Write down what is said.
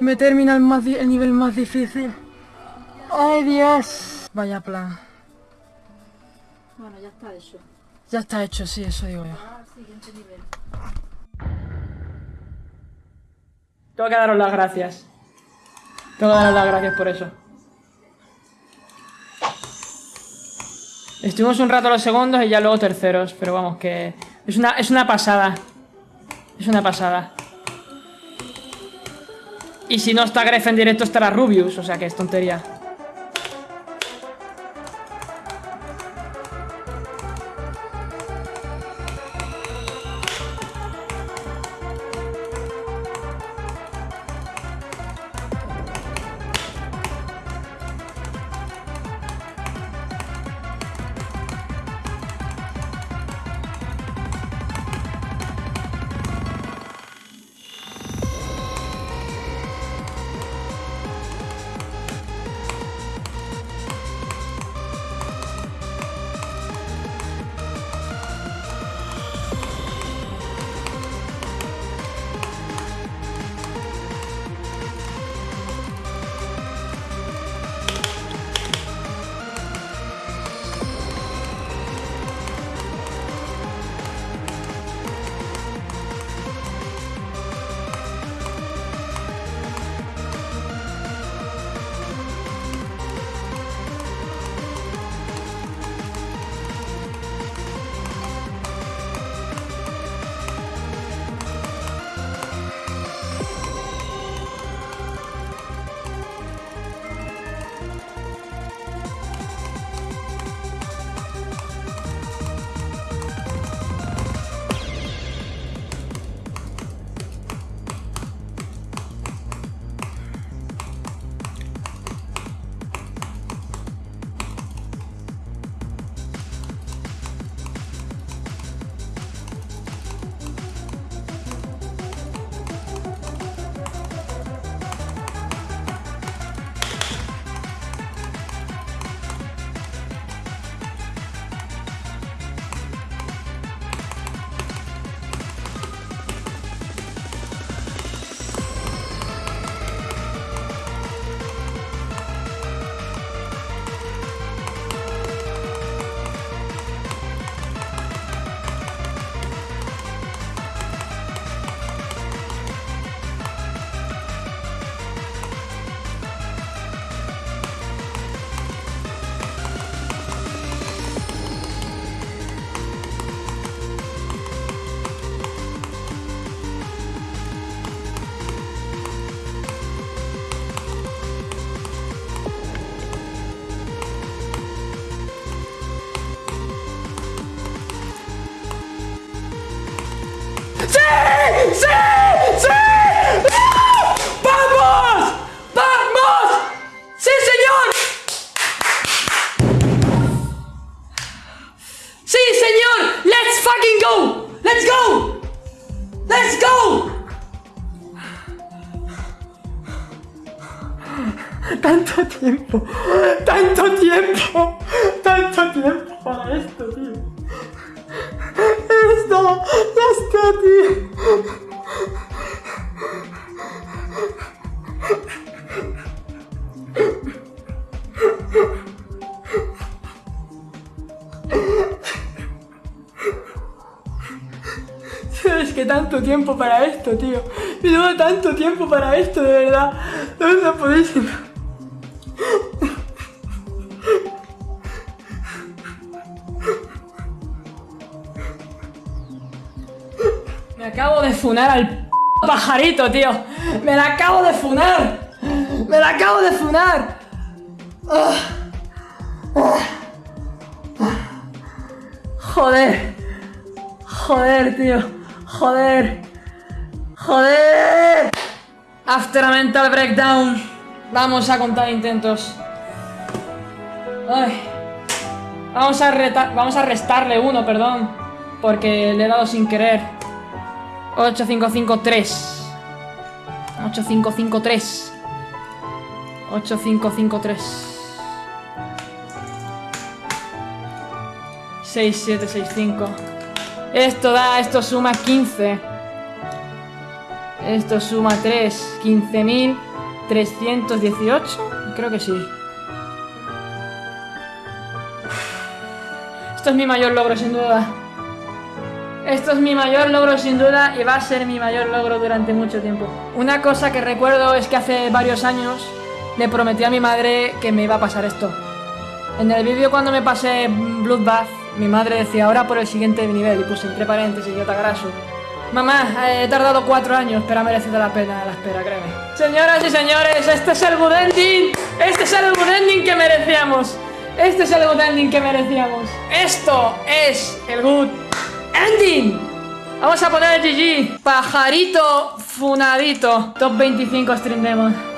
Me termina el, más el nivel más difícil. ¡Ay, Dios! Vaya plan. Bueno, ya está hecho. Ya está hecho, sí, eso digo yo. Siguiente nivel. Tengo que daros las gracias. Tengo que daros las gracias por eso. Estuvimos un rato los segundos y ya luego terceros, pero vamos, que es una, es una pasada. Es una pasada. Y si no está Gref en directo estará Rubius, o sea que es tontería. ¡Sí! ¡Sí! ¡Vamos! ¡Vamos! ¡Sí, señor! ¡Sí, señor! ¡Let's fucking go! ¡Let's go! ¡Let's go! Tanto tiempo, tanto tiempo, tanto tiempo para esto, tío. Esto, esto, tío. Es que tanto tiempo para esto, tío. Y luego tanto tiempo para esto, de verdad. No, no podéis. Me acabo de funar al pajarito, tío. Me la acabo de funar. Me la acabo de funar. Joder. Joder, tío. Joder. Joder. After a mental breakdown. Vamos a contar intentos. Ay. Vamos a, reta- vamos a restarle uno, perdón. Porque le he dado sin querer. 8553. 8553. 8553. 6765. Esto da, esto suma 15. Esto suma 3, 15.318. Creo que sí. Esto es mi mayor logro, sin duda. Esto es mi mayor logro, sin duda, y va a ser mi mayor logro durante mucho tiempo. Una cosa que recuerdo es que hace varios años le prometí a mi madre que me iba a pasar esto. En el vídeo cuando me pasé Bloodbath, mi madre decía ahora por el siguiente nivel y puse entre paréntesis yo te graso. Mamá, he tardado cuatro años, pero ha merecido la pena la espera, créeme. Señoras y señores, este es el good ending. Este es el good ending que merecíamos. Este es el good ending que merecíamos. Esto es el good ending. Vamos a poner GG. Pajarito funadito. Top 25 stream demo.